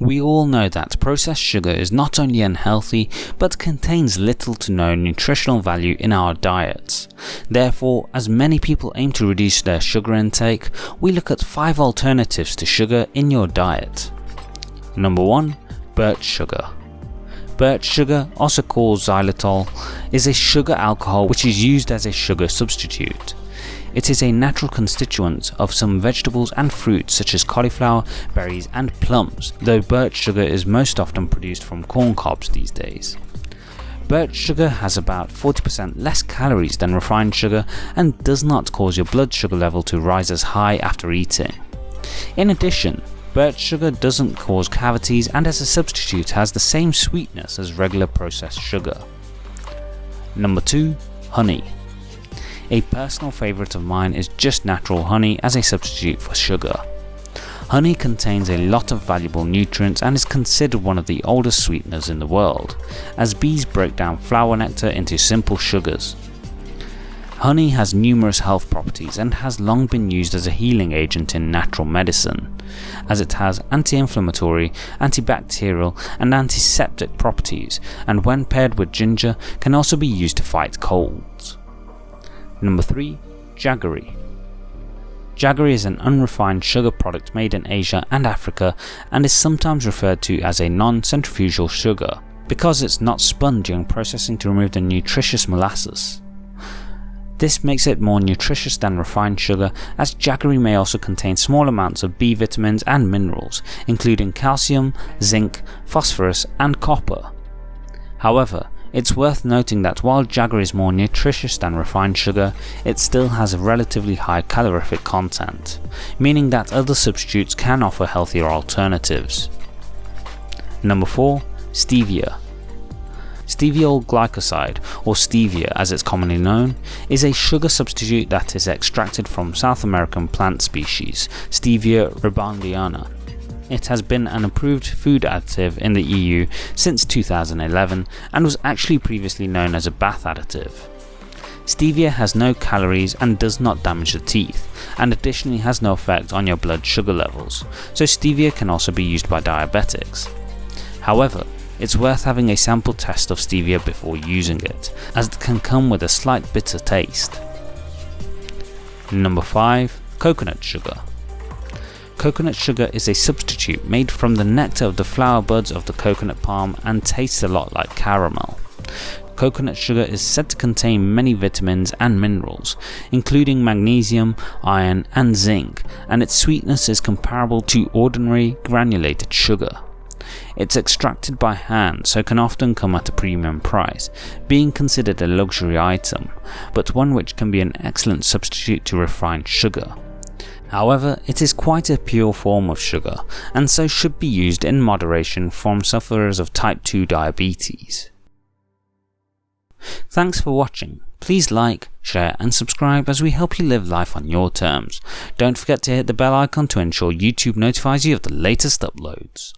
We all know that processed sugar is not only unhealthy, but contains little to no nutritional value in our diets. Therefore, as many people aim to reduce their sugar intake, we look at 5 alternatives to sugar in your diet. Number 1. Birch sugar. Birch sugar, also called xylitol, is a sugar alcohol which is used as a sugar substitute. It is a natural constituent of some vegetables and fruits such as cauliflower, berries and plums, though birch sugar is most often produced from corn cobs these days. Birch sugar has about 40% less calories than refined sugar and does not cause your blood sugar level to rise as high after eating. In addition, birch sugar doesn't cause cavities and as a substitute has the same sweetness as regular processed sugar. Number 2. Honey a personal favourite of mine is just natural honey as a substitute for sugar. Honey contains a lot of valuable nutrients and is considered one of the oldest sweeteners in the world, as bees break down flower nectar into simple sugars. Honey has numerous health properties and has long been used as a healing agent in natural medicine, as it has anti-inflammatory, antibacterial and antiseptic properties and when paired with ginger can also be used to fight colds. Number 3. Jaggery Jaggery is an unrefined sugar product made in Asia and Africa and is sometimes referred to as a non-centrifugal sugar because it's not spun during processing to remove the nutritious molasses. This makes it more nutritious than refined sugar as jaggery may also contain small amounts of B vitamins and minerals including calcium, zinc, phosphorus and copper. However, it's worth noting that while jaggery is more nutritious than refined sugar, it still has a relatively high calorific content, meaning that other substitutes can offer healthier alternatives. Number 4. Stevia Steviol glycoside, or stevia as it's commonly known, is a sugar substitute that is extracted from South American plant species, Stevia rebaudiana, it has been an approved food additive in the EU since 2011 and was actually previously known as a bath additive. Stevia has no calories and does not damage the teeth, and additionally has no effect on your blood sugar levels, so stevia can also be used by diabetics. However, it's worth having a sample test of stevia before using it, as it can come with a slight bitter taste. Number 5. Coconut Sugar Coconut sugar is a substitute made from the nectar of the flower buds of the coconut palm and tastes a lot like caramel. Coconut sugar is said to contain many vitamins and minerals, including magnesium, iron and zinc, and its sweetness is comparable to ordinary granulated sugar. It's extracted by hand so can often come at a premium price, being considered a luxury item, but one which can be an excellent substitute to refined sugar. However, it is quite a pure form of sugar, and so should be used in moderation from sufferers of type 2 diabetes. Thanks for watching. Please like, share and subscribe as we help you live life on your terms. Don't forget to hit the bell icon to ensure YouTube notifies you of the latest uploads.